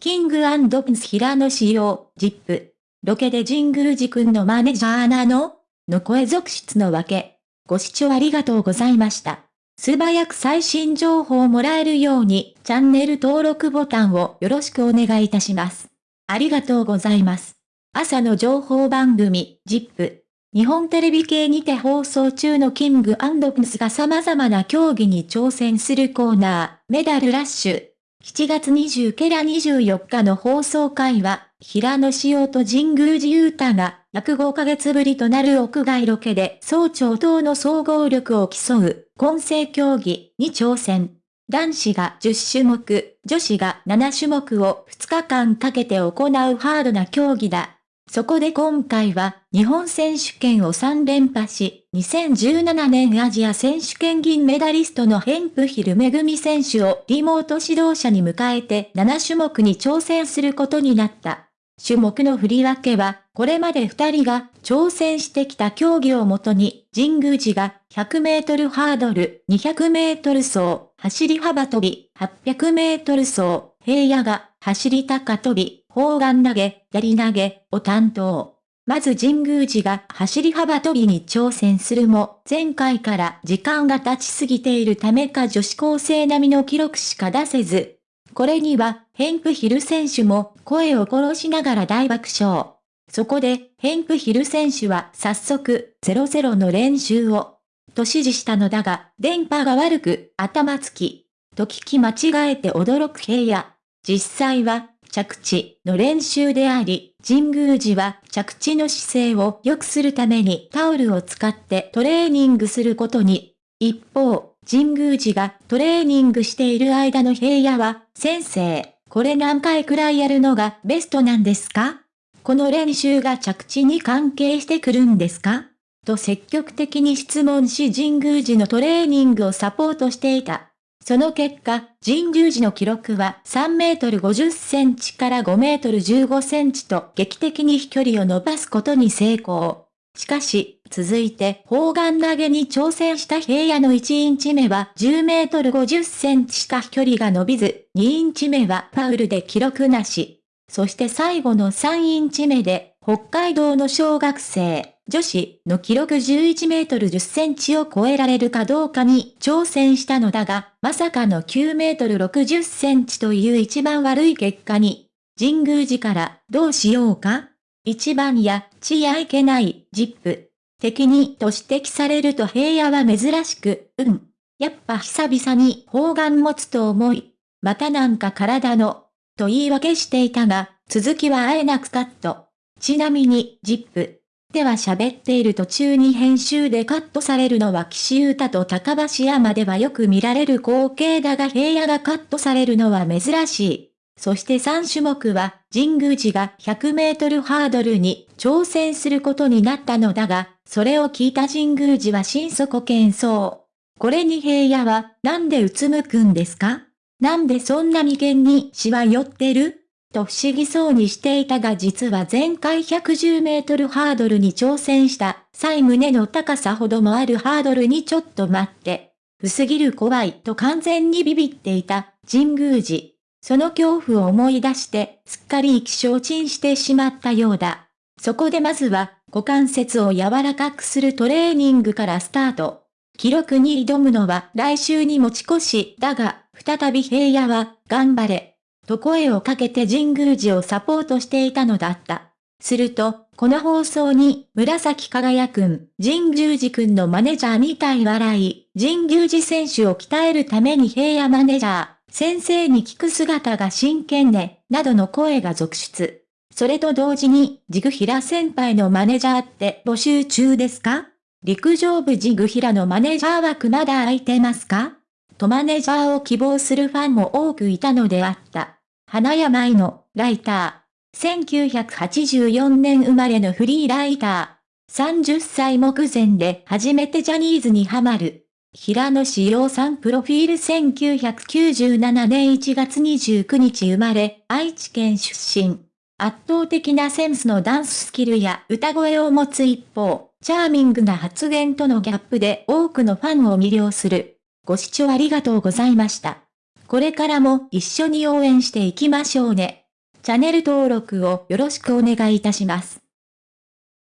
キングプンス平野仕様、ジップ。ロケで神宮寺くんのマネージャーなの？の声続出のわけ。ご視聴ありがとうございました。素早く最新情報をもらえるように、チャンネル登録ボタンをよろしくお願いいたします。ありがとうございます。朝の情報番組、ジップ。日本テレビ系にて放送中のキングプンスが様々な競技に挑戦するコーナー、メダルラッシュ。7月20ケラ24日の放送会は、平野紫耀と神宮寺勇太が、約5ヶ月ぶりとなる屋外ロケで総長等の総合力を競う、混成競技に挑戦。男子が10種目、女子が7種目を2日間かけて行うハードな競技だ。そこで今回は、日本選手権を3連覇し、2017年アジア選手権銀メダリストのヘンプヒルめぐみ選手をリモート指導者に迎えて7種目に挑戦することになった。種目の振り分けは、これまで2人が挑戦してきた競技をもとに、神宮寺が100メートルハードル、200メートル走、走り幅跳び、800メートル走、平野が走り高跳び、砲丸投げ、やり投げを担当。まず神宮寺が走り幅跳びに挑戦するも、前回から時間が経ちすぎているためか女子高生並みの記録しか出せず。これには、ヘンプヒル選手も声を殺しながら大爆笑。そこで、ヘンプヒル選手は早速、00の練習を、と指示したのだが、電波が悪く、頭つき、と聞き間違えて驚く平野。実際は、着地の練習であり、神宮寺は着地の姿勢を良くするためにタオルを使ってトレーニングすることに。一方、神宮寺がトレーニングしている間の平野は、先生、これ何回くらいやるのがベストなんですか？この練習が着地に関係してくるんですか？と積極的に質問し神宮寺のトレーニングをサポートしていた。その結果、神宮寺の記録は3メートル50センチから5メートル15センチと劇的に飛距離を伸ばすことに成功。しかし、続いて砲丸投げに挑戦した平野の1インチ目は10メートル50センチしか飛距離が伸びず、2インチ目はファウルで記録なし。そして最後の3インチ目で、北海道の小学生、女子の記録11メートル10センチを超えられるかどうかに挑戦したのだが、まさかの9メートル60センチという一番悪い結果に、神宮寺からどうしようか一番や、ちやいけない、ジップ。敵にと指摘されると平野は珍しく、うん。やっぱ久々に砲丸持つと思い、またなんか体の、と言い訳していたが、続きはあえなくカット。ちなみに、ジップ。では喋っている途中に編集でカットされるのは岸優太と高橋山ではよく見られる光景だが平野がカットされるのは珍しい。そして3種目は神宮寺が100メートルハードルに挑戦することになったのだが、それを聞いた神宮寺は心底謙遜。これに平野はなんでうつむくんですか？なんでそんな眉間にしわ寄ってる？と不思議そうにしていたが実は前回110メートルハードルに挑戦した際胸の高さほどもあるハードルにちょっと待って、薄ぎる怖いと完全にビビっていた神宮寺。その恐怖を思い出してすっかり意気消沈してしまったようだ。そこでまずは股関節を柔らかくするトレーニングからスタート。記録に挑むのは来週に持ち越しだが、再び平野は頑張れと声をかけて神宮寺をサポートしていたのだった。すると、この放送に、紫輝くん、神宮寺くんのマネジャーみたい笑い、神宮寺選手を鍛えるために平野マネジャー、先生に聞く姿が真剣ね、などの声が続出。それと同時に、ジグヒラ先輩のマネジャーって募集中ですか？陸上部ジグヒラのマネジャー枠まだ空いてますか？とマネジャーを希望するファンも多くいたのであった。花山愛のライター。1984年生まれのフリーライター。30歳目前で初めてジャニーズにハマる。平野志陽さんプロフィール1997年1月29日生まれ、愛知県出身。圧倒的なセンスのダンススキルや歌声を持つ一方、チャーミングな発言とのギャップで多くのファンを魅了する。ご視聴ありがとうございました。これからも一緒に応援していきましょうね。チャンネル登録をよろしくお願いいたします。